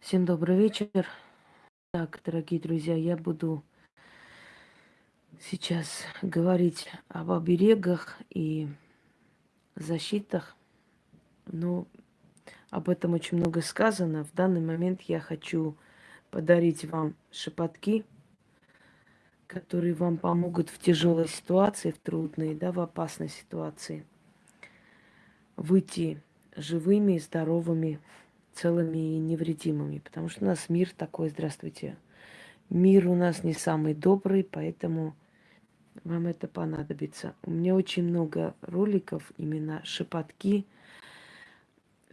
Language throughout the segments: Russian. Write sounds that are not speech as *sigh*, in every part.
Всем добрый вечер. Так, дорогие друзья, я буду сейчас говорить об оберегах и защитах. Но об этом очень много сказано. В данный момент я хочу подарить вам шепотки, которые вам помогут в тяжелой ситуации, в трудной, да, в опасной ситуации выйти живыми, здоровыми, целыми и невредимыми. Потому что у нас мир такой, здравствуйте. Мир у нас не самый добрый, поэтому вам это понадобится. У меня очень много роликов, именно шепотки,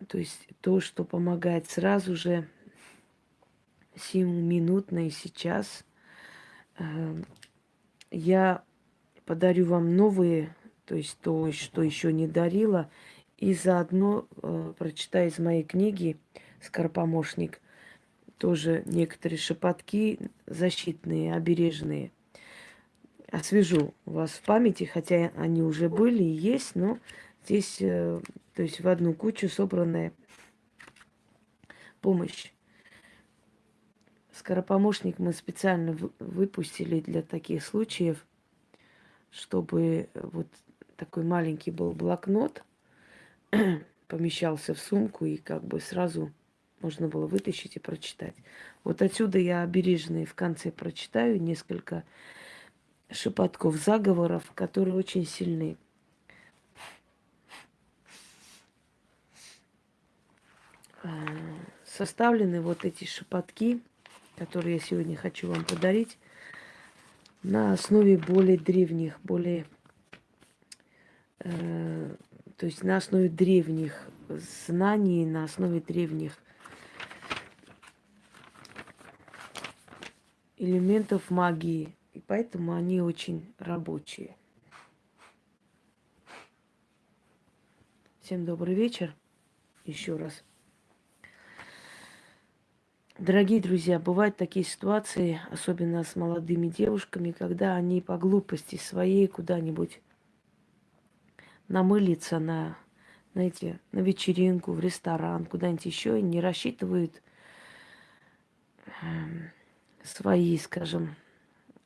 то есть то, что помогает сразу же, сиюминутно и сейчас. Эм, я подарю вам новые, то есть то, что еще не дарила, и заодно э, прочитаю из моей книги «Скоропомощник» тоже некоторые шепотки защитные, обережные. Освежу вас в памяти, хотя они уже были и есть, но здесь, э, то есть в одну кучу собранная помощь. Скоропомощник мы специально выпустили для таких случаев, чтобы вот такой маленький был блокнот, *clears throat* помещался в сумку и как бы сразу можно было вытащить и прочитать. Вот отсюда я обережные в конце прочитаю несколько шепотков заговоров, которые очень сильны. А, составлены вот эти шепотки, которые я сегодня хочу вам подарить, на основе более древних, более э, то есть на основе древних знаний, на основе древних элементов магии. И поэтому они очень рабочие. Всем добрый вечер. Еще раз. Дорогие друзья, бывают такие ситуации, особенно с молодыми девушками, когда они по глупости своей куда-нибудь намылиться на, знаете, на вечеринку, в ресторан, куда-нибудь еще и не рассчитывают э, свои, скажем,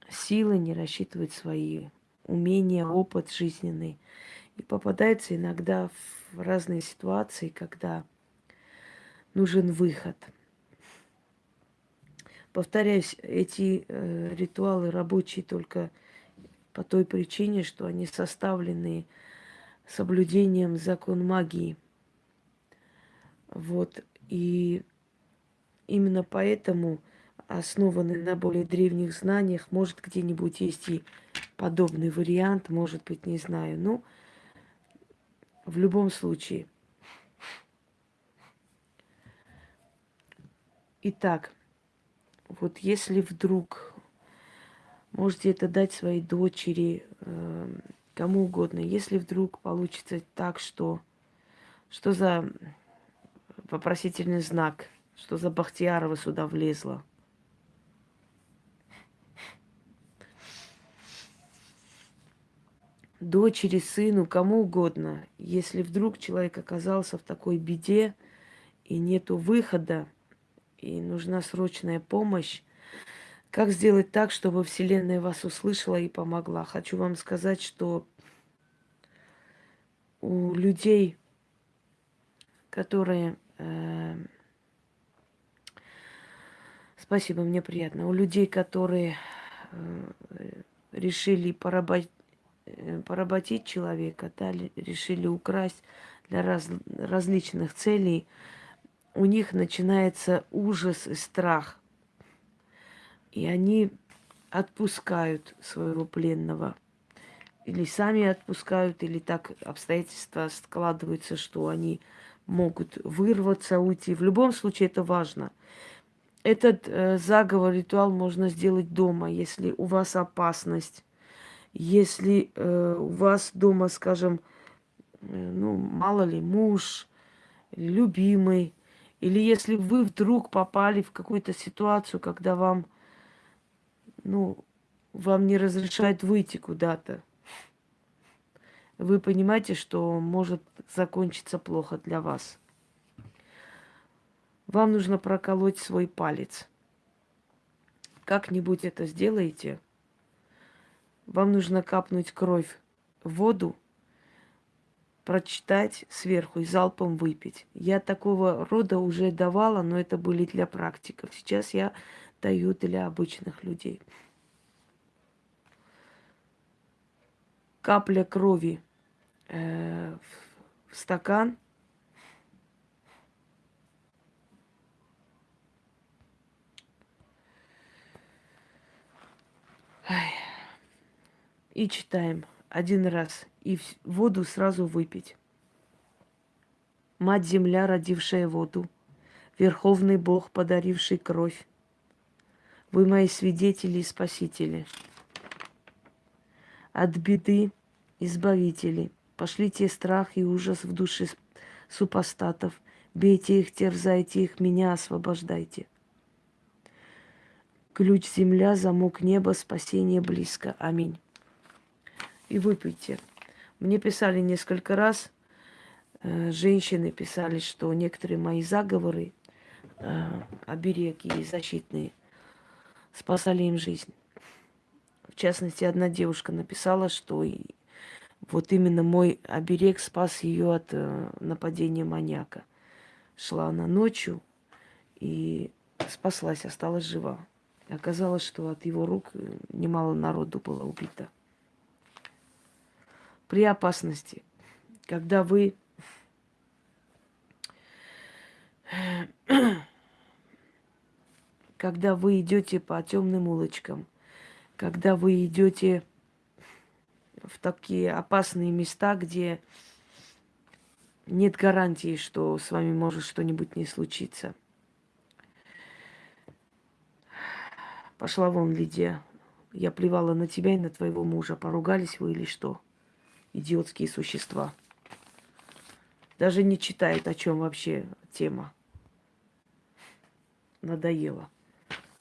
силы, не рассчитывают свои умения, опыт жизненный. И попадается иногда в разные ситуации, когда нужен выход. Повторяюсь, эти э, ритуалы рабочие только по той причине, что они составлены соблюдением закон магии. Вот. И именно поэтому, основанный на более древних знаниях, может где-нибудь есть и подобный вариант, может быть, не знаю. Ну, в любом случае. Итак, вот если вдруг можете это дать своей дочери, э, кому угодно. Если вдруг получится так, что... Что за вопросительный знак? Что за Бахтиярова сюда влезла? Дочери, сыну, кому угодно. Если вдруг человек оказался в такой беде, и нету выхода, и нужна срочная помощь, как сделать так, чтобы Вселенная вас услышала и помогла? Хочу вам сказать, что у людей, которые... Э, спасибо, мне приятно. У людей, которые э, решили поработ... Э, поработить человека, да, решили украсть для раз... различных целей, у них начинается ужас и страх. И они отпускают своего пленного или сами отпускают, или так обстоятельства складываются, что они могут вырваться, уйти. В любом случае это важно. Этот э, заговор, ритуал можно сделать дома, если у вас опасность, если э, у вас дома, скажем, э, ну, мало ли, муж, любимый, или если вы вдруг попали в какую-то ситуацию, когда вам, ну, вам не разрешают выйти куда-то, вы понимаете, что может закончиться плохо для вас. Вам нужно проколоть свой палец. Как-нибудь это сделаете. Вам нужно капнуть кровь в воду, прочитать сверху и залпом выпить. Я такого рода уже давала, но это были для практиков. Сейчас я даю для обычных людей. Капля крови э, в стакан. И читаем один раз и воду сразу выпить. Мать Земля, родившая воду, Верховный Бог, подаривший кровь, Вы мои свидетели и спасители. От беды избавители, пошлите страх и ужас в души супостатов, бейте их, терзайте их, меня освобождайте. Ключ земля, замок неба, спасение близко. Аминь. И выпейте. Мне писали несколько раз, э, женщины писали, что некоторые мои заговоры, э, обереги защитные, спасали им жизнь. В частности, одна девушка написала, что вот именно мой оберег спас ее от э, нападения маньяка. Шла она ночью и спаслась, осталась жива. Оказалось, что от его рук немало народу было убито при опасности, когда вы когда вы идете по темным улочкам, когда вы идете в такие опасные места, где нет гарантии, что с вами может что-нибудь не случиться. Пошла вон, Лидия. Я плевала на тебя и на твоего мужа. Поругались вы или что? идиотские существа. Даже не читает, о чем вообще тема. Надоело.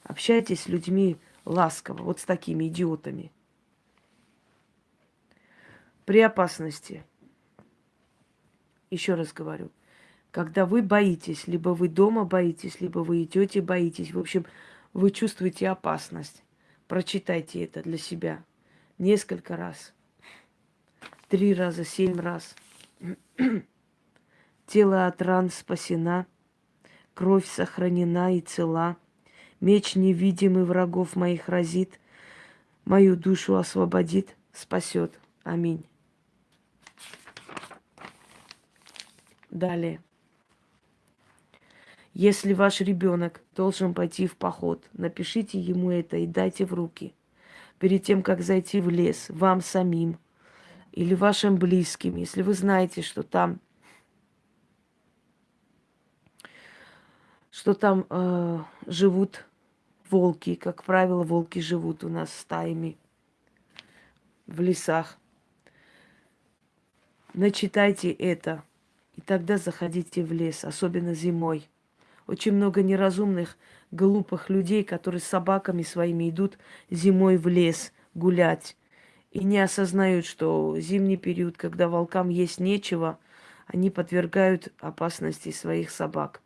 Общайтесь с людьми ласково, вот с такими идиотами. При опасности. Еще раз говорю, когда вы боитесь, либо вы дома боитесь, либо вы идете боитесь, в общем, вы чувствуете опасность. Прочитайте это для себя несколько раз три раза, семь раз. *clears throat* Тело от ран спасена, кровь сохранена и цела. Меч невидимый врагов моих разит, мою душу освободит, спасет. Аминь. Далее. Если ваш ребенок должен пойти в поход, напишите ему это и дайте в руки. Перед тем, как зайти в лес, вам самим – или вашим близким, если вы знаете, что там, что там э, живут волки, как правило, волки живут у нас стаями в лесах. Начитайте это, и тогда заходите в лес, особенно зимой. Очень много неразумных, глупых людей, которые с собаками своими идут зимой в лес гулять и не осознают, что зимний период, когда волкам есть нечего, они подвергают опасности своих собак.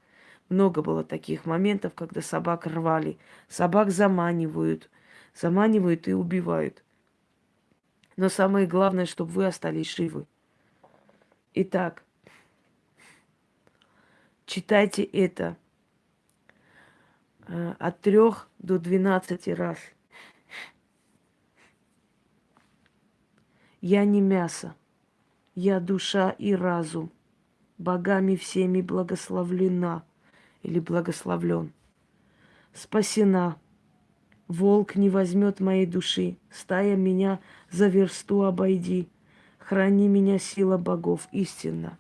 Много было таких моментов, когда собак рвали. Собак заманивают, заманивают и убивают. Но самое главное, чтобы вы остались живы. Итак, читайте это э, от трех до двенадцати раз – Я не мясо, я душа и разум, богами всеми благословлена или благословлен. Спасена, волк не возьмет моей души, стая меня за версту обойди, храни меня сила богов истинно.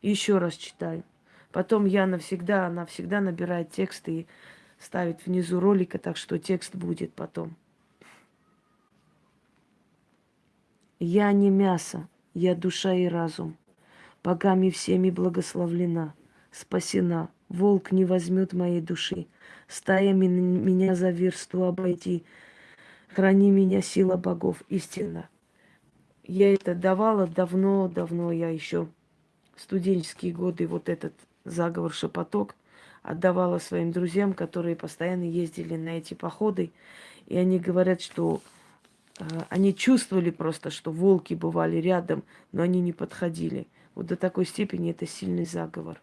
Еще раз читаю. Потом я навсегда, она всегда набирает тексты и ставит внизу ролика, так что текст будет потом. Я не мясо, я душа и разум. Богами всеми благословлена, спасена. Волк не возьмет моей души. Стая меня за версту обойти. Храни меня, сила богов, истина. Я это давала давно-давно, я еще студенческие годы вот этот заговор «Шепоток», отдавала своим друзьям, которые постоянно ездили на эти походы. И они говорят, что э, они чувствовали просто, что волки бывали рядом, но они не подходили. Вот до такой степени это сильный заговор.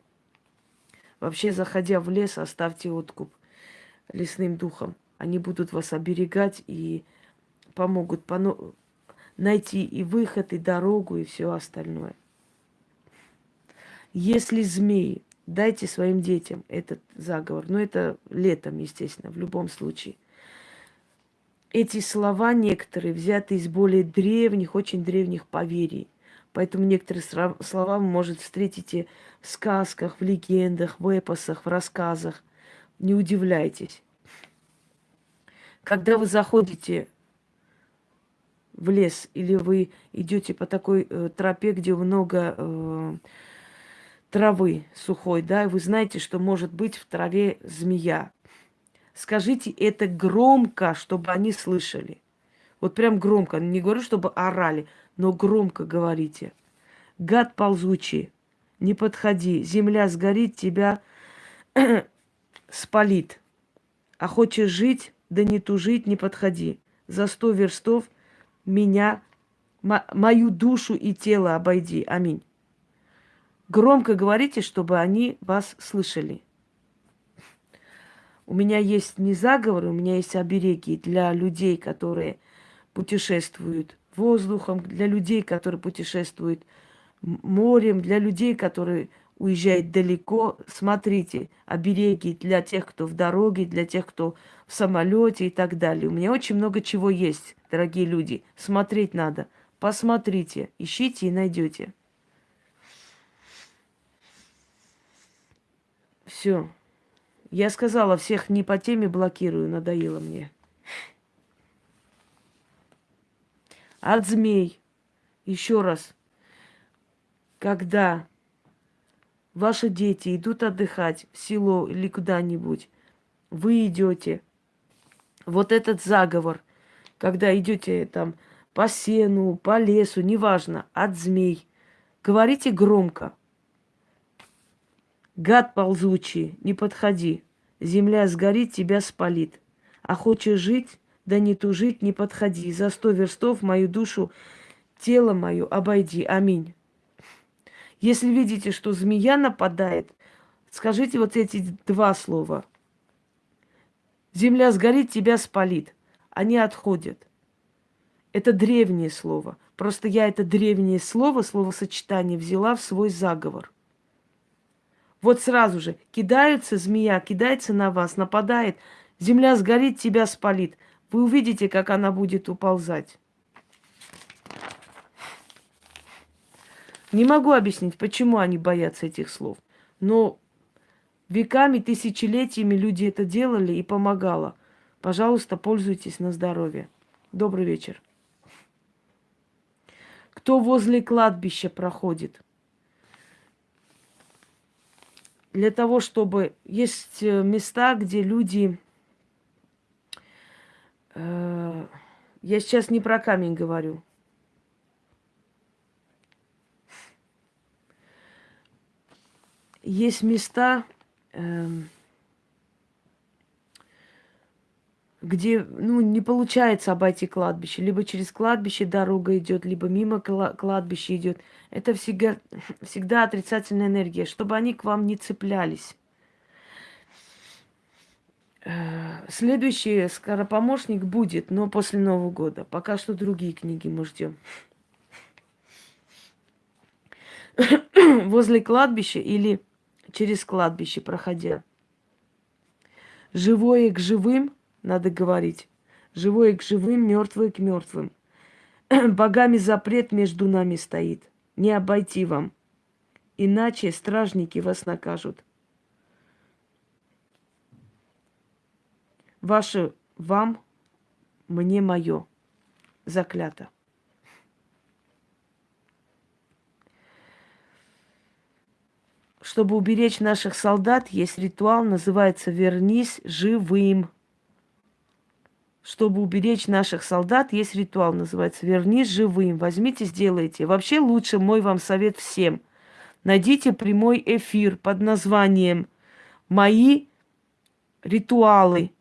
Вообще, заходя в лес, оставьте откуп лесным духом. Они будут вас оберегать и помогут поно- найти и выход, и дорогу, и все остальное. Если змеи, дайте своим детям этот заговор. Но это летом, естественно, в любом случае. Эти слова некоторые взяты из более древних, очень древних поверий. Поэтому некоторые слова вы, может, встретите в сказках, в легендах, в эпосах, в рассказах. Не удивляйтесь. Когда вы заходите в лес или вы идете по такой э, тропе, где много э, травы сухой, да, и вы знаете, что может быть в траве змея. Скажите это громко, чтобы они слышали. Вот прям громко. Не говорю, чтобы орали, но громко говорите. Гад ползучий, не подходи. Земля сгорит, тебя *clears throat* спалит. А хочешь жить, да не тужить, не подходи. За сто верстов меня, мою душу и тело обойди. Аминь. Громко говорите, чтобы они вас слышали. У меня есть не заговоры, у меня есть обереги для людей, которые путешествуют воздухом, для людей, которые путешествуют морем, для людей, которые уезжают далеко. Смотрите, обереги для тех, кто в дороге, для тех, кто в самолете и так далее. У меня очень много чего есть, дорогие люди. Смотреть надо. Посмотрите, ищите и найдете. Все. Я сказала, всех не по теме блокирую, надоело мне. От змей. Еще раз. Когда ваши дети идут отдыхать в село или куда-нибудь, вы идете. Вот этот заговор, когда идете там по сену, по лесу, неважно, от змей, говорите громко. Гад ползучий, не подходи. Земля сгорит, тебя спалит. А хочешь жить, да не тужить, не подходи. За сто верстов мою душу, тело мое обойди. Аминь. Если видите, что змея нападает, скажите вот эти два слова. Земля сгорит, тебя спалит. Они отходят. Это древнее слово. Просто я это древнее слово, словосочетание взяла в свой заговор – вот сразу же кидается змея, кидается на вас, нападает. Земля сгорит, тебя спалит. Вы увидите, как она будет уползать. Не могу объяснить, почему они боятся этих слов. Но веками, тысячелетиями люди это делали и помогало. Пожалуйста, пользуйтесь на здоровье. Добрый вечер. Кто возле кладбища проходит – для того, чтобы... Есть э, места, где люди... Э, я сейчас не про камень говорю. Есть места... Э, где ну, не получается обойти кладбище. Либо через кладбище дорога идет, либо мимо кладбища идет. Это всегда, всегда отрицательная энергия, чтобы они к вам не цеплялись. Э, следующий скоропомощник будет, но после Нового года. Пока что другие книги мы ждем. Возле кладбища или через кладбище проходя. Живое к живым – надо говорить. Живое к живым, мертвое к мертвым. Богами запрет между нами стоит. Не обойти вам. Иначе стражники вас накажут. Ваше вам, мне мое. Заклято. Чтобы уберечь наших солдат, есть ритуал, называется «Вернись живым». Чтобы уберечь наших солдат, есть ритуал, называется «Вернись живым». Возьмите, сделайте. Вообще лучше мой вам совет всем. найдите прямой эфир под названием «Мои ритуалы».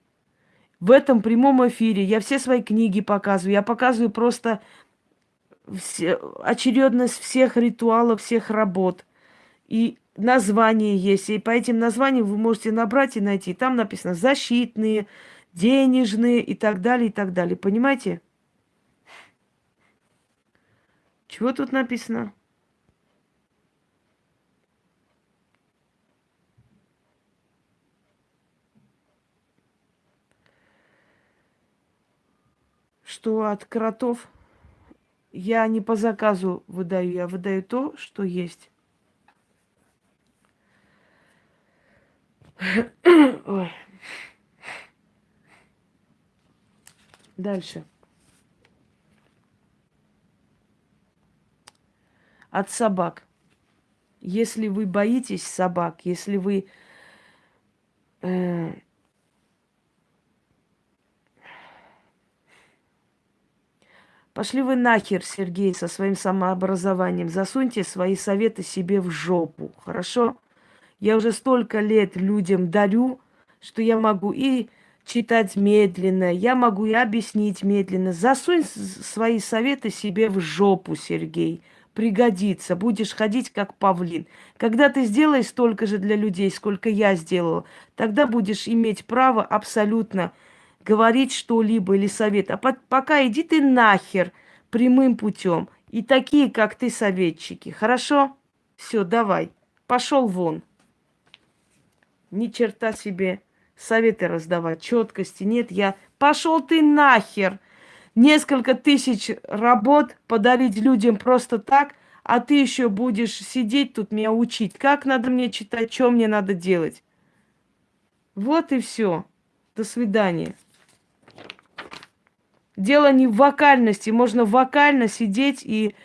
В этом прямом эфире я все свои книги показываю. Я показываю просто все, очередность всех ритуалов, всех работ. И название есть. И по этим названиям вы можете набрать и найти. Там написано защитные, денежные и так далее, и так далее. Понимаете? Чего тут написано? Что от кротов я не по заказу выдаю, я выдаю то, что есть. *coughs* Ой. Дальше. От собак. Если вы боитесь собак, если вы э, Пошли вы нахер, Сергей, со своим самообразованием. Засуньте свои советы себе в жопу, хорошо? Я уже столько лет людям дарю, что я могу и читать медленно, я могу и объяснить медленно. Засунь свои советы себе в жопу, Сергей. Пригодится. Будешь ходить как павлин. Когда ты сделаешь столько же для людей, сколько я сделала, тогда будешь иметь право абсолютно говорить что-либо или совет. А пока иди ты нахер прямым путем. И такие, как ты, советчики. Хорошо? Все, давай. Пошел вон. Ни черта себе советы раздавать, четкости нет. Я пошел ты нахер. Несколько тысяч работ подарить людям просто так, а ты еще будешь сидеть тут меня учить, как надо мне читать, что мне надо делать. Вот и все. До свидания. Дело не в вокальности. Можно вокально сидеть и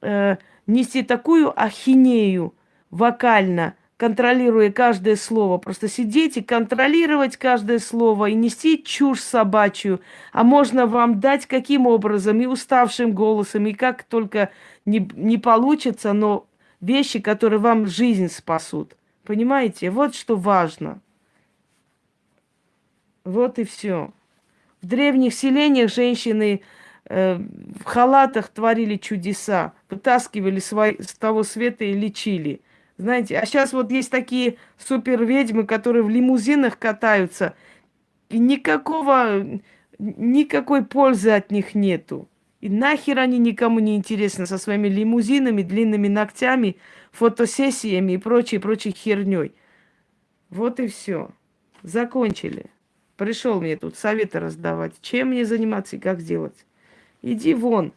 э, нести такую ахинею вокально, контролируя каждое слово. Просто сидеть и контролировать каждое слово и нести чушь собачью. А можно вам дать каким образом, и уставшим голосом, и как только не, не получится, но вещи, которые вам жизнь спасут. Понимаете? Вот что важно. Вот и все. В древних селениях женщины э, в халатах творили чудеса, вытаскивали свои, с того света и лечили. Знаете, а сейчас вот есть такие супер ведьмы, которые в лимузинах катаются, и никакого, никакой пользы от них нету. И нахер они никому не интересны со своими лимузинами, длинными ногтями, фотосессиями и прочей, прочей херней. Вот и все. Закончили. Пришел мне тут советы раздавать, чем мне заниматься и как сделать. Иди вон.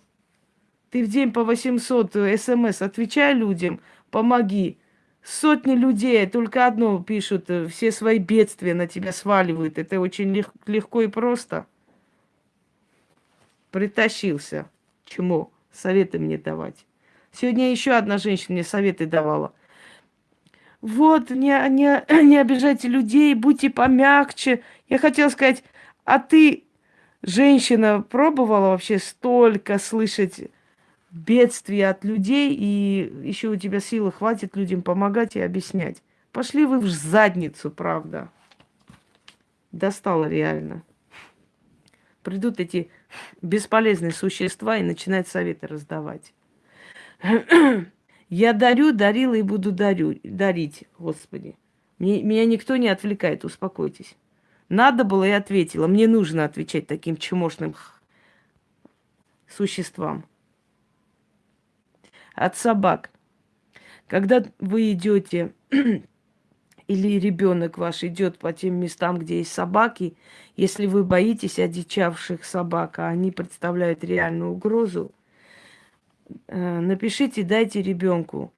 Ты в день по 800 смс отвечай людям, помоги. Сотни людей только одно пишут, э, все свои бедствия на тебя сваливают. Это очень лег- легко и просто. Притащился. Чему? Советы мне давать. Сегодня еще одна женщина мне советы давала. Вот, не, не, *clears throat* не обижайте людей, будьте помягче. Я хотела сказать, а ты, женщина, пробовала вообще столько слышать бедствия от людей, и еще у тебя силы хватит людям помогать и объяснять. Пошли вы в задницу, правда. Достало реально. Придут эти бесполезные существа и начинают советы раздавать. *clears throat* Я дарю, дарила и буду дарю, дарить, Господи. Мне, меня никто не отвлекает, успокойтесь. Надо было, и ответила. Мне нужно отвечать таким чмошным существам от собак. Когда вы идете *clears throat* или ребенок ваш идет по тем местам, где есть собаки, если вы боитесь одичавших собак, а они представляют реальную угрозу, напишите, дайте ребенку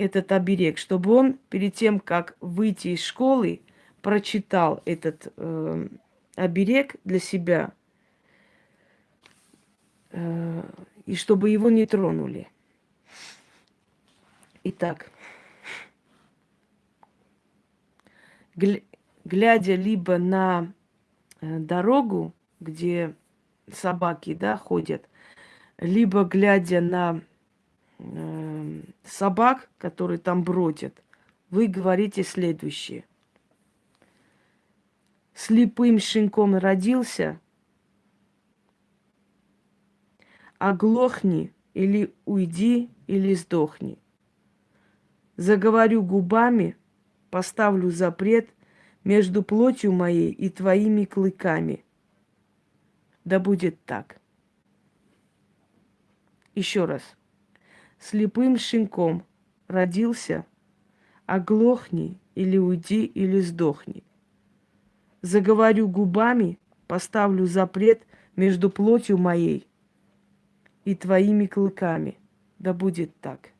этот оберег, чтобы он перед тем, как выйти из школы, прочитал этот э, оберег для себя, э, и чтобы его не тронули. Итак, глядя либо на э, дорогу, где собаки да, ходят, либо глядя на э, собак, которые там бродят, вы говорите следующее. Слепым щенком родился, оглохни или уйди, или сдохни. Заговорю губами, поставлю запрет между плотью моей и твоими клыками. Да будет так. Еще раз. Слепым щенком родился, оглохни или уйди, или сдохни. Заговорю губами, поставлю запрет между плотью моей и твоими клыками. Да будет так.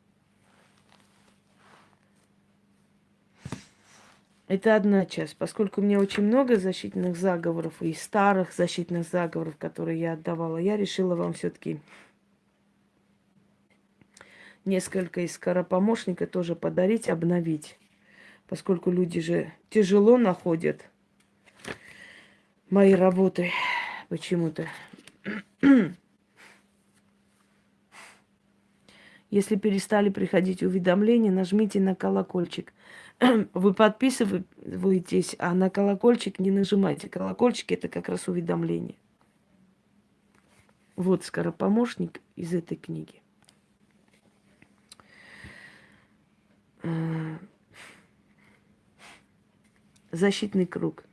Это одна часть. Поскольку у меня очень много защитных заговоров и старых защитных заговоров, которые я отдавала, я решила вам все-таки несколько из скоропомощника тоже подарить, обновить. Поскольку люди же тяжело находят мои работы почему-то. *clears throat* Если перестали приходить уведомления, нажмите на колокольчик. *clears throat* Вы подписываетесь, а на колокольчик не нажимайте. Колокольчик это как раз уведомление. Вот скоропомощник из этой книги. Защитный круг.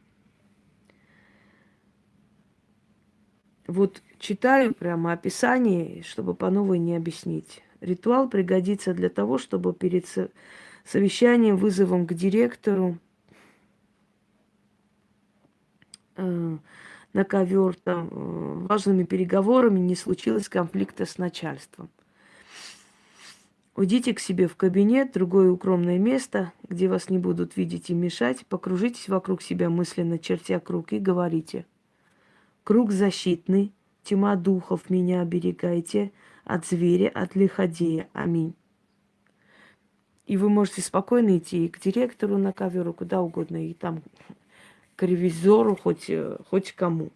Вот читаю прямо описание, чтобы по новой не объяснить. Ритуал пригодится для того, чтобы перед совещанием, вызовом к директору э, на ковер, там, э, важными переговорами не случилось конфликта с начальством. Уйдите к себе в кабинет, другое укромное место, где вас не будут видеть и мешать. Покружитесь вокруг себя мысленно, чертя круг, и говорите. Круг защитный, тьма духов меня оберегайте, от зверя, от лиходея. Аминь. И вы можете спокойно идти к директору на ковер, куда угодно, и там к ревизору, хоть, э, хоть кому.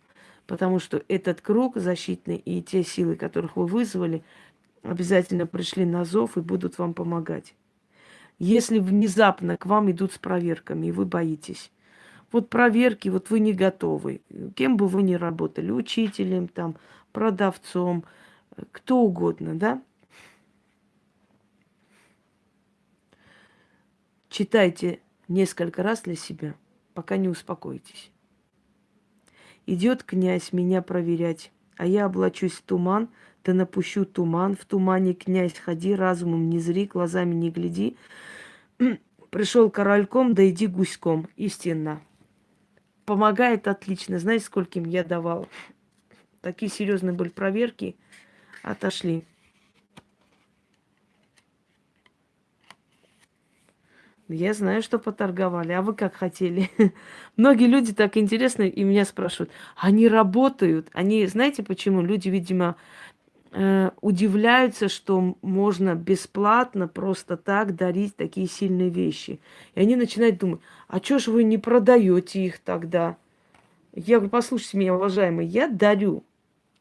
Потому что этот круг защитный и те силы, которых вы вызвали, обязательно пришли на зов и будут вам помогать. Если внезапно к вам идут с проверками, и вы боитесь, вот проверки, вот вы не готовы, кем бы вы ни работали, учителем, там, продавцом, кто угодно, да? Читайте несколько раз для себя, пока не успокоитесь. Идет князь меня проверять, а я облачусь в туман, да напущу туман, в тумане князь ходи, разумом не зри, глазами не гляди. *clears throat* Пришел корольком, да иди гуськом, истинно. Помогает отлично. Знаете, скольким я давал? *clears throat* Такие серьезные были проверки, отошли. Я знаю, что поторговали, а вы как хотели. *laughs* Многие люди так интересно и меня спрашивают, они работают, они, знаете почему? Люди, видимо, удивляются, что можно бесплатно просто так дарить такие сильные вещи. И они начинают думать, а что ж вы не продаете их тогда? Я говорю, послушайте меня, уважаемый, я дарю.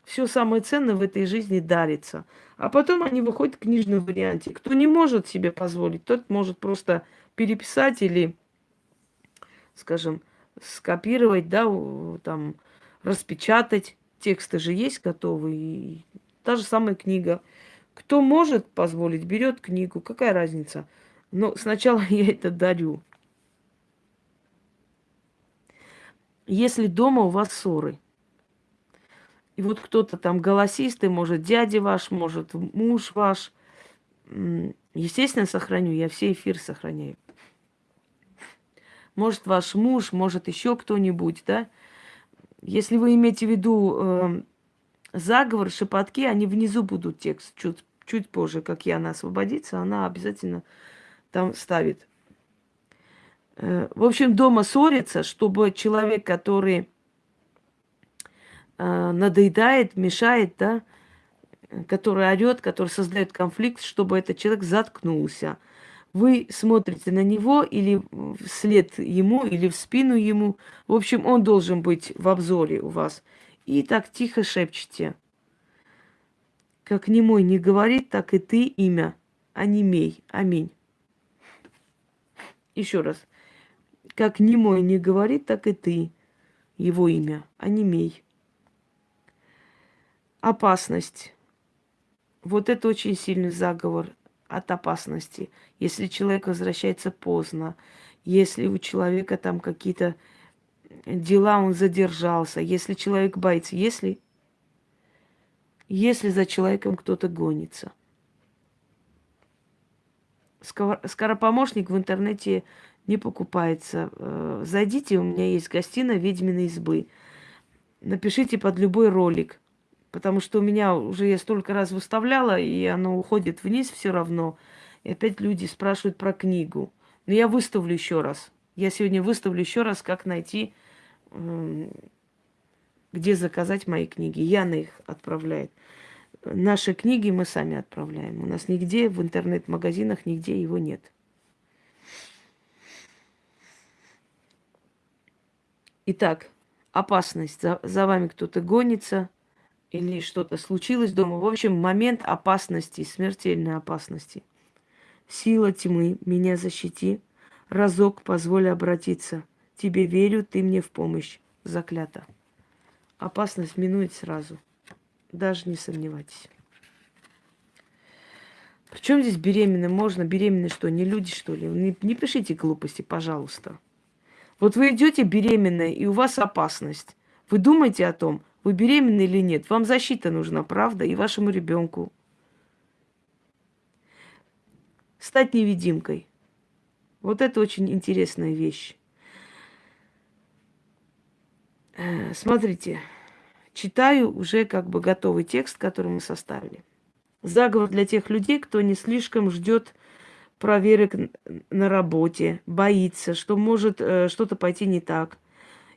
Все самое ценное в этой жизни дарится. А потом они выходят в книжном варианте. Кто не может себе позволить, тот может просто переписать или, скажем, скопировать, да, там, распечатать. Тексты же есть готовые. Та же самая книга. Кто может позволить, берет книгу. Какая разница? Но сначала *laughs* я это дарю. Если дома у вас ссоры, и вот кто-то там голосистый, может, дядя ваш, может, муж ваш, естественно, сохраню, я все эфир сохраняю может ваш муж, может еще кто-нибудь, да. Если вы имеете в виду э, заговор, шепотки, они внизу будут текст чуть, чуть позже, как и она освободится, она обязательно там ставит. Э, в общем, дома ссорится, чтобы человек, который э, надоедает, мешает, да, который орет, который создает конфликт, чтобы этот человек заткнулся – вы смотрите на него или вслед ему, или в спину ему. В общем, он должен быть в обзоре у вас. И так тихо шепчете. Как не мой не говорит, так и ты имя онемей. Аминь. Еще раз. Как немой не говорит, так и ты. Его имя. Онемей. Опасность. Вот это очень сильный заговор от опасности. Если человек возвращается поздно, если у человека там какие-то дела, он задержался, если человек боится, если, если за человеком кто-то гонится. Скоропомощник в интернете не покупается. Э, зайдите, у меня есть гостиная ведьминой избы. Напишите под любой ролик. Потому что у меня уже я столько раз выставляла, и оно уходит вниз все равно. И опять люди спрашивают про книгу. Но я выставлю еще раз. Я сегодня выставлю еще раз, как найти, где заказать мои книги. Яна их отправляет. Наши книги мы сами отправляем. У нас нигде в интернет-магазинах, нигде его нет. Итак, опасность. За, за вами кто-то гонится – или что-то случилось дома. В общем, момент опасности, смертельной опасности. Сила тьмы, меня защити. Разок позволь обратиться. Тебе верю, ты мне в помощь. Заклято. Опасность минует сразу. Даже не сомневайтесь. Причем здесь беременны? Можно беременны что, не люди, что ли? Не, не пишите глупости, пожалуйста. Вот вы идете беременная, и у вас опасность. Вы думаете о том, вы беременны или нет? Вам защита нужна, правда? И вашему ребенку. Стать невидимкой. Вот это очень интересная вещь. Э, смотрите, читаю уже как бы готовый текст, который мы составили. Заговор для тех людей, кто не слишком ждет проверок на работе, боится, что может э, что-то пойти не так –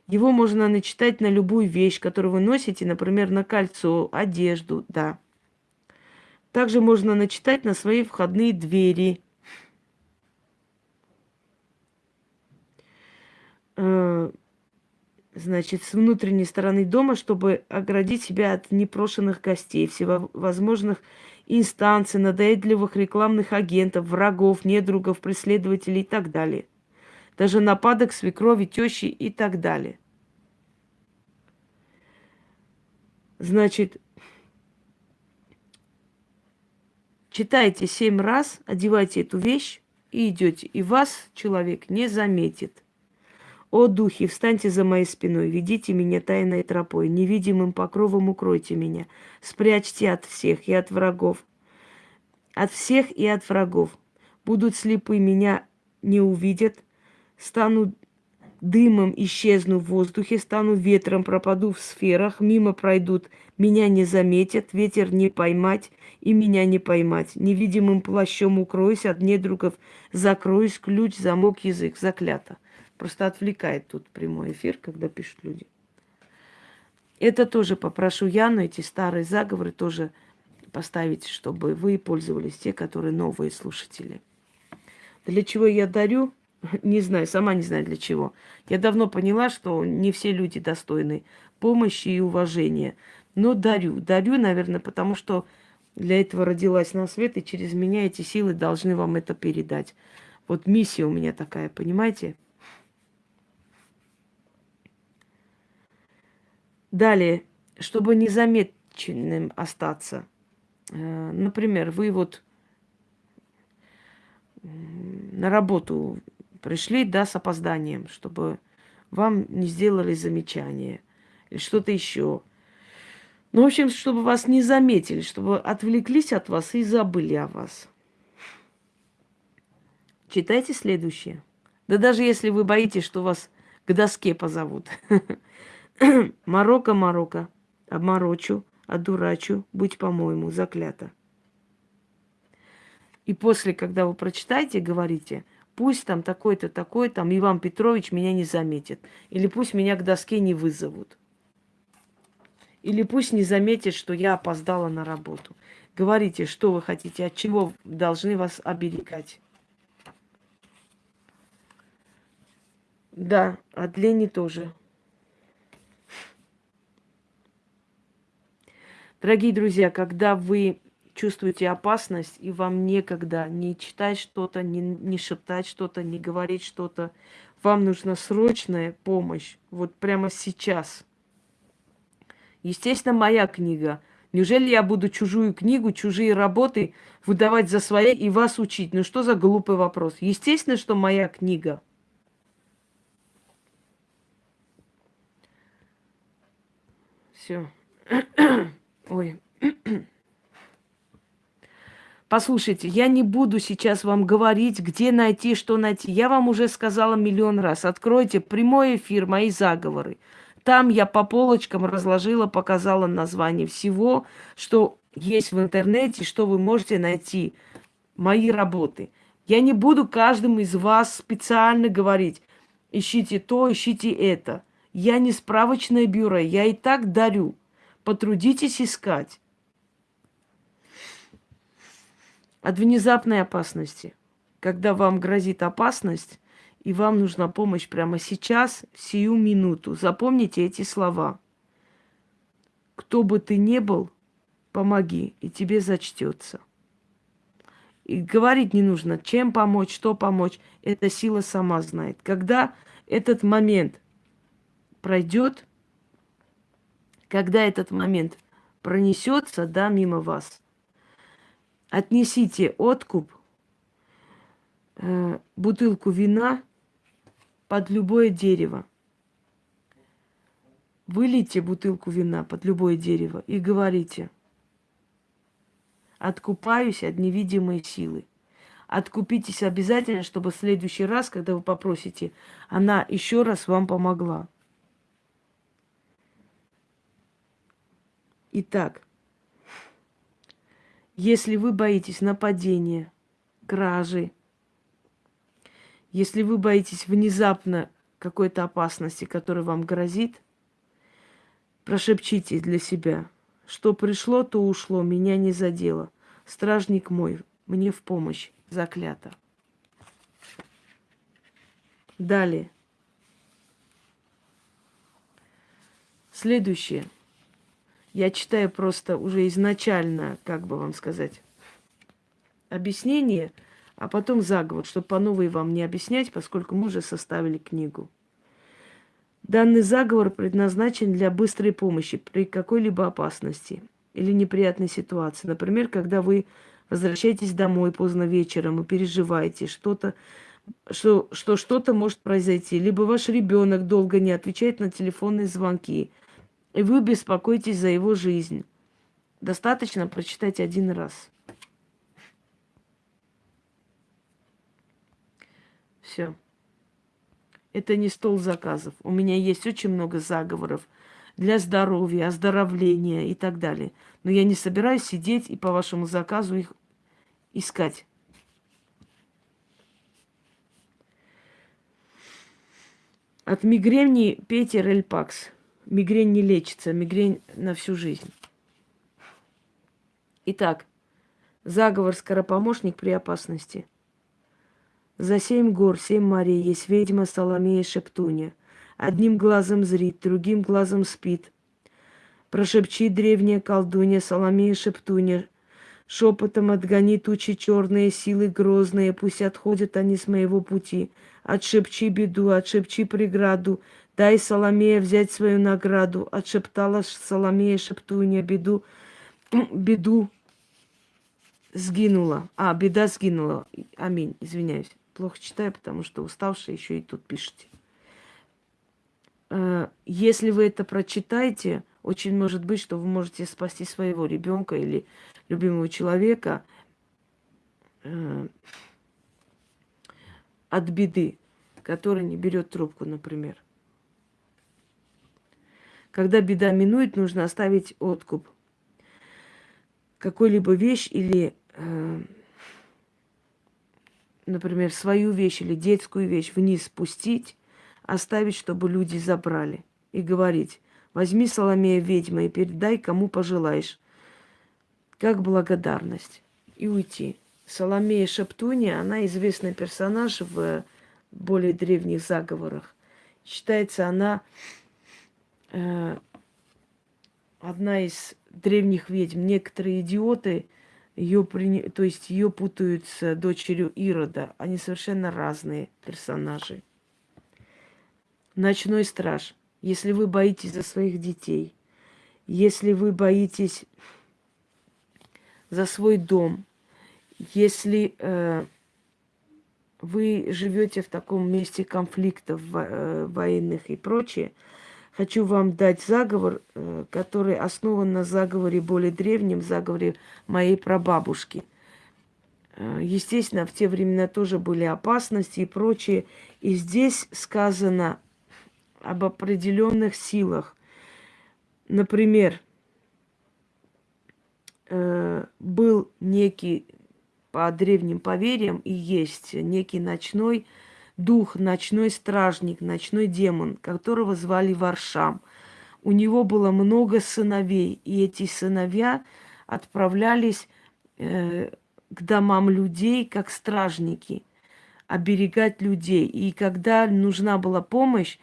его можно начитать на любую вещь, которую вы носите, например, на кольцо, одежду, да. Также можно начитать на свои входные двери. Значит, с внутренней стороны дома, чтобы оградить себя от непрошенных гостей, всевозможных инстанций, надоедливых рекламных агентов, врагов, недругов, преследователей и так далее даже нападок свекрови, тещи и так далее. Значит, читайте семь раз, одевайте эту вещь и идете. И вас человек не заметит. О, духи, встаньте за моей спиной, ведите меня тайной тропой, невидимым покровом укройте меня, спрячьте от всех и от врагов, от всех и от врагов. Будут слепы, меня не увидят, стану дымом, исчезну в воздухе, стану ветром, пропаду в сферах, мимо пройдут, меня не заметят, ветер не поймать и меня не поймать. Невидимым плащом укроюсь, от недругов закроюсь, ключ, замок, язык, заклято. Просто отвлекает тут прямой эфир, когда пишут люди. Это тоже попрошу Яну, эти старые заговоры тоже поставить, чтобы вы пользовались, те, которые новые слушатели. Для чего я дарю? *laughs* Не знаю, сама не знаю для чего. Я давно поняла, что не все люди достойны помощи и уважения. Но дарю. Дарю, наверное, потому что для этого родилась на свет, и через меня эти силы должны вам это передать. Вот миссия у меня такая, понимаете? Далее, чтобы незамеченным остаться. Э, например, вы вот на работу пришли, да, с опозданием, чтобы вам не сделали замечание или что-то еще. Ну, в общем, чтобы вас не заметили, чтобы отвлеклись от вас и забыли о вас. Читайте следующее. Да даже если вы боитесь, что вас к доске позовут. *laughs* *clears throat* Марокко, Марокко, обморочу, одурачу, будь по-моему, заклято. И после, когда вы прочитаете, говорите – Пусть там такой-то, такой, там Иван Петрович меня не заметит. Или пусть меня к доске не вызовут. Или пусть не заметит, что я опоздала на работу. Говорите, что вы хотите, от чего должны вас оберегать. Да, от лени тоже. Дорогие друзья, когда вы чувствуете опасность, и вам некогда не читать что-то, не, не шептать что-то, не говорить что-то. Вам нужна срочная помощь, вот прямо сейчас. Естественно, моя книга. Неужели я буду чужую книгу, чужие работы выдавать за свои и вас учить? Ну что за глупый вопрос? Естественно, что моя книга. Все. *clears throat* Ой. Послушайте, я не буду сейчас вам говорить, где найти, что найти. Я вам уже сказала миллион раз. Откройте прямой эфир, мои заговоры. Там я по полочкам разложила, показала название всего, что есть в интернете, что вы можете найти. Мои работы. Я не буду каждому из вас специально говорить, ищите то, ищите это. Я не справочное бюро, я и так дарю. Потрудитесь искать. От внезапной опасности. Когда вам грозит опасность, и вам нужна помощь прямо сейчас, сию минуту. Запомните эти слова. Кто бы ты ни был, помоги, и тебе зачтется. И говорить не нужно, чем помочь, что помочь. Эта сила сама знает. Когда этот момент пройдет, когда этот момент пронесется, да, мимо вас, отнесите откуп, э, бутылку вина под любое дерево. Вылейте бутылку вина под любое дерево и говорите, откупаюсь от невидимой силы. Откупитесь обязательно, чтобы в следующий раз, когда вы попросите, она еще раз вам помогла. Итак, если вы боитесь нападения, кражи, если вы боитесь внезапно какой-то опасности, которая вам грозит, прошепчите для себя, что пришло, то ушло, меня не задело. Стражник мой, мне в помощь, заклято. Далее. Следующее. Я читаю просто уже изначально, как бы вам сказать, объяснение – а потом заговор, чтобы по новой вам не объяснять, поскольку мы уже составили книгу. Данный заговор предназначен для быстрой помощи при какой-либо опасности или неприятной ситуации. Например, когда вы возвращаетесь домой поздно вечером и переживаете что-то, что, что что-то может произойти. Либо ваш ребенок долго не отвечает на телефонные звонки, и вы беспокоитесь за его жизнь. Достаточно прочитать один раз. Все. Это не стол заказов. У меня есть очень много заговоров для здоровья, оздоровления и так далее. Но я не собираюсь сидеть и по вашему заказу их искать. От мигрени пейте рельпакс. Мигрень не лечится, мигрень на всю жизнь. Итак, заговор скоропомощник при опасности – за семь гор, семь морей есть ведьма Соломея Шептуня. Одним глазом зрит, другим глазом спит. Прошепчи древняя колдунья Соломея Шептуня. Шепотом отгони тучи черные, силы грозные, пусть отходят они с моего пути. Отшепчи беду, отшепчи преграду, дай Соломея взять свою награду. Отшептала Соломея Шептуня беду, *clears throat* беду сгинула. А, беда сгинула. Аминь, извиняюсь плохо читаю, потому что уставшая еще и тут пишете. Э, если вы это прочитаете, очень может быть, что вы можете спасти своего ребенка или любимого человека э, от беды, который не берет трубку, например. Когда беда минует, нужно оставить откуп. Какой-либо вещь или э, например, свою вещь или детскую вещь вниз спустить, оставить, чтобы люди забрали. И говорить, возьми Соломея ведьма и передай, кому пожелаешь. Как благодарность. И уйти. Соломея Шептуния, она известный персонаж в более древних заговорах. Считается она одна из древних ведьм. Некоторые идиоты ее при... то есть ее путают с дочерью Ирода. Они совершенно разные персонажи. Ночной страж. Если вы боитесь за своих детей, если вы боитесь за свой дом, если э, вы живете в таком месте конфликтов э, военных и прочее, хочу вам дать заговор, э, который основан на заговоре более древнем, заговоре моей прабабушки. Э, естественно, в те времена тоже были опасности и прочее. И здесь сказано об определенных силах. Например, был некий по древним поверьям и есть некий ночной дух, ночной стражник, ночной демон, которого звали Варшам. У него было много сыновей, и эти сыновья отправлялись э, к домам людей как стражники, оберегать людей. И когда нужна была помощь,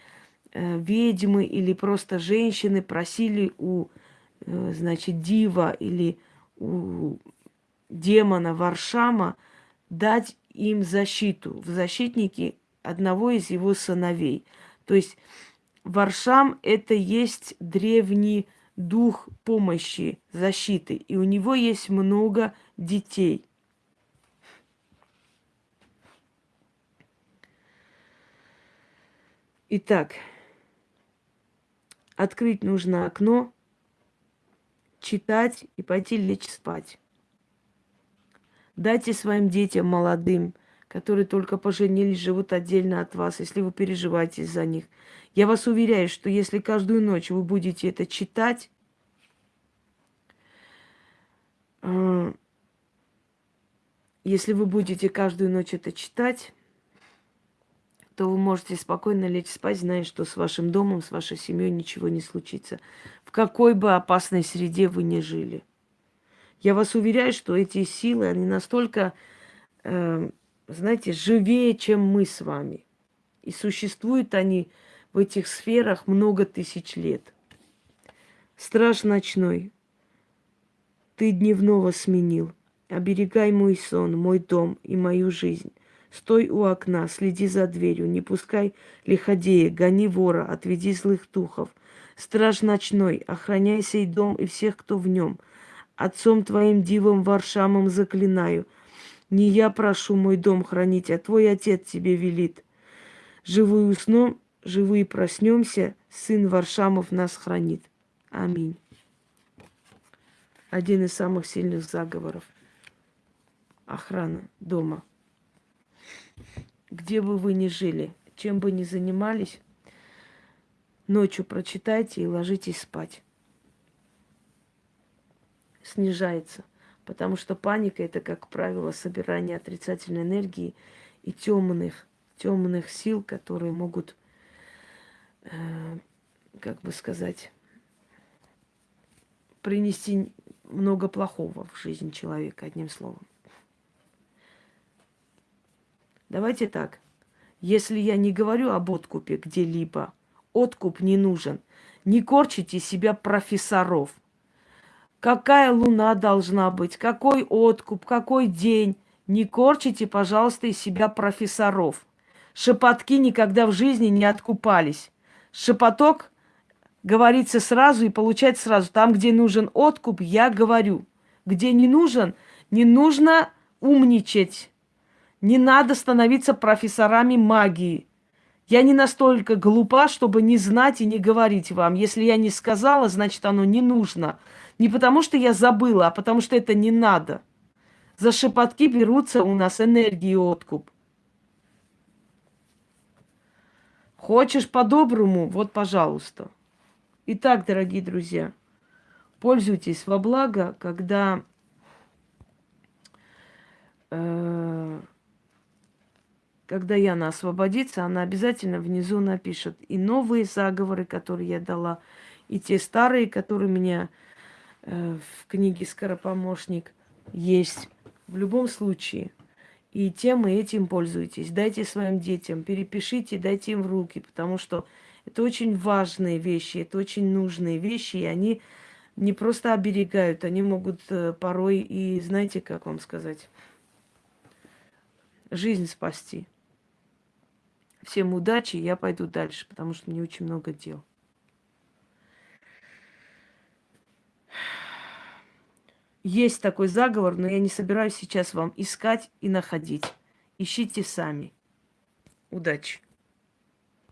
э, ведьмы или просто женщины просили у, э, значит, дива или у демона Варшама дать им защиту в защитники одного из его сыновей. То есть Варшам – это есть древний дух помощи, защиты. И у него есть много детей. Итак, открыть нужно окно, читать и пойти лечь спать. Дайте своим детям молодым, которые только поженились, живут отдельно от вас, если вы переживаете за них. Я вас уверяю, что если каждую ночь вы будете это читать, э, если вы будете каждую ночь это читать, то вы можете спокойно лечь спать, зная, что с вашим домом, с вашей семьей ничего не случится. В какой бы опасной среде вы ни жили. Я вас уверяю, что эти силы, они настолько, э, знаете, живее, чем мы с вами. И существуют они в этих сферах много тысяч лет. Страж ночной, ты дневного сменил. Оберегай мой сон, мой дом и мою жизнь. Стой у окна, следи за дверью, не пускай лиходея, гони вора, отведи злых духов. Страж ночной, охраняй сей дом и всех, кто в нем – Отцом твоим дивом Варшамом заклинаю. Не я прошу мой дом хранить, а твой отец тебе велит. Живую сном, живые проснемся, сын Варшамов нас хранит. Аминь. Один из самых сильных заговоров. Охрана дома. Где бы вы ни жили, чем бы ни занимались, ночью прочитайте и ложитесь спать снижается. Потому что паника это, как правило, собирание отрицательной энергии и темных, темных сил, которые могут, э, как бы сказать, принести много плохого в жизнь человека, одним словом. Давайте так. Если я не говорю об откупе где-либо, откуп не нужен. Не корчите себя профессоров какая луна должна быть, какой откуп, какой день. Не корчите, пожалуйста, из себя профессоров. Шепотки никогда в жизни не откупались. Шепоток говорится сразу и получается сразу. Там, где нужен откуп, я говорю. Где не нужен, не нужно умничать. Не надо становиться профессорами магии. Я не настолько глупа, чтобы не знать и не говорить вам. Если я не сказала, значит, оно не нужно. Не потому, что я забыла, а потому, что это не надо. За шепотки берутся у нас энергии откуп. Хочешь по-доброму? Вот, пожалуйста. Итак, дорогие друзья, пользуйтесь во благо, когда э, когда Яна освободится, она обязательно внизу напишет и новые заговоры, которые я дала, и те старые, которые меня Э, в книге «Скоропомощник» есть. В любом случае. И тем и этим пользуйтесь. Дайте своим детям, перепишите, дайте им в руки, потому что это очень важные вещи, это очень нужные вещи, и они не просто оберегают, они могут э, порой и, знаете, как вам сказать, жизнь спасти. Всем удачи, я пойду дальше, потому что мне очень много дел. Есть такой заговор, но я не собираюсь сейчас вам искать и находить. Ищите сами. Удачи!